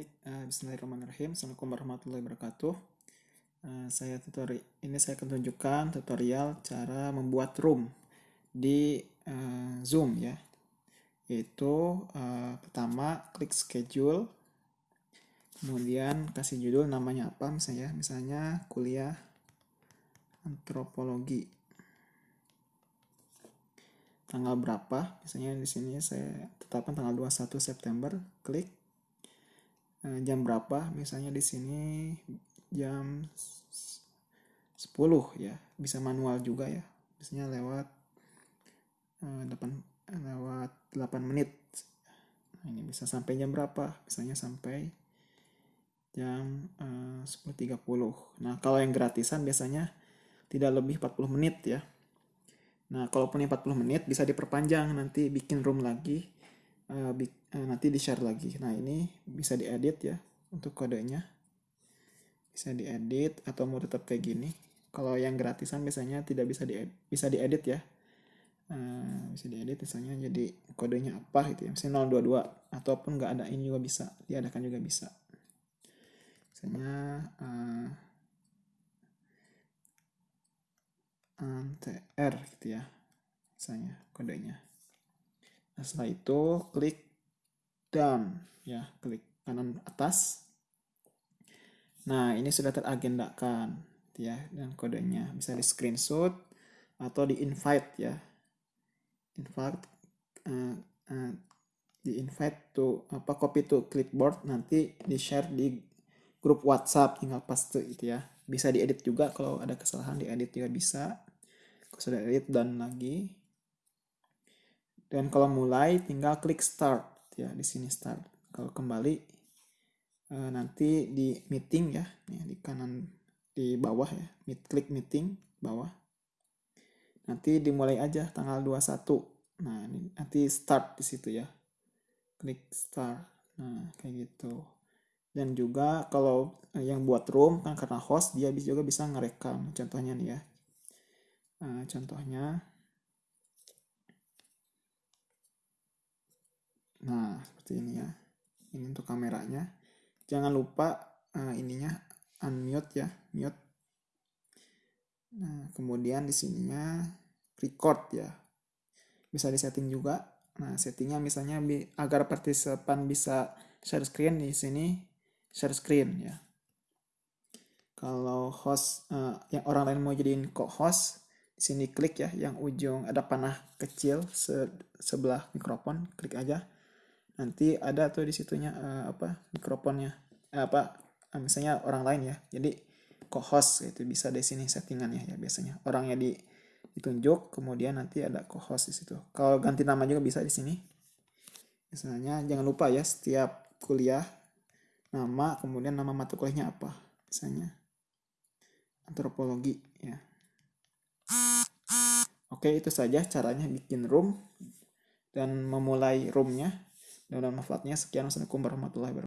Baik, uh, Bismillahirrahmanirrahim. Assalamualaikum warahmatullahi wabarakatuh. Uh, saya tutorial ini saya akan tunjukkan tutorial cara membuat room di uh, Zoom ya. Yaitu uh, pertama klik schedule, kemudian kasih judul namanya apa misalnya, misalnya kuliah antropologi. Tanggal berapa? Misalnya di sini saya tetapkan tanggal 21 September, klik jam berapa? Misalnya di sini jam 10 ya. Bisa manual juga ya. Biasanya lewat uh, 8 lewat 8 menit. Nah, ini bisa sampai jam berapa? Misalnya sampai jam eh, uh, 10.30 nah kalau yang gratisan biasanya tidak lebih 40 menit ya. Nah kalaupun yang 40 menit bisa diperpanjang nanti bikin room lagi uh, uh, nanti di share lagi. Nah ini bisa diedit ya untuk kodenya. Bisa diedit atau mau tetap kayak gini. Kalau yang gratisan biasanya tidak bisa diedit bisa diedit ya. Uh, bisa diedit misalnya jadi kodenya apa gitu ya. Misalnya 022 ataupun nggak ada ini juga bisa diadakan juga bisa. Misalnya uh, TR gitu ya misalnya kodenya Nah, setelah itu klik down ya, klik kanan atas. Nah, ini sudah teragendakan ya dan kodenya bisa di screenshot atau di invite ya. Invite uh, uh, di invite to apa copy to clipboard nanti di share di grup WhatsApp tinggal paste itu ya. Bisa diedit juga kalau ada kesalahan diedit juga bisa. Kalau sudah edit dan lagi dan kalau mulai tinggal klik start ya di sini start. Kalau kembali eh, nanti di meeting ya, di kanan di bawah ya, meet, klik meeting bawah. Nanti dimulai aja tanggal 21. Nah, ini nanti start di situ ya. Klik start. Nah, kayak gitu. Dan juga kalau yang buat room kan karena host dia juga bisa ngerekam. Contohnya nih ya. Nah, contohnya Nah, seperti ini ya. Ini untuk kameranya. Jangan lupa uh, ininya unmute ya, mute. Nah, kemudian di sininya record ya. Bisa disetting juga. Nah, settingnya misalnya agar partisipan bisa share screen di sini share screen ya. Kalau host uh, yang orang lain mau jadiin kok host, di sini klik ya yang ujung ada panah kecil se sebelah mikrofon, klik aja nanti ada tuh di situnya uh, apa mikrofonnya. Uh, apa uh, misalnya orang lain ya. Jadi co-host itu bisa di sini settingannya ya biasanya. Orangnya di ditunjuk kemudian nanti ada co-host di situ. Kalau ganti nama juga bisa di sini. Misalnya jangan lupa ya setiap kuliah nama kemudian nama mata kuliahnya apa misalnya. Antropologi ya. Oke itu saja caranya bikin room dan memulai roomnya dan manfaatnya sekian. Assalamualaikum warahmatullahi wabarakatuh.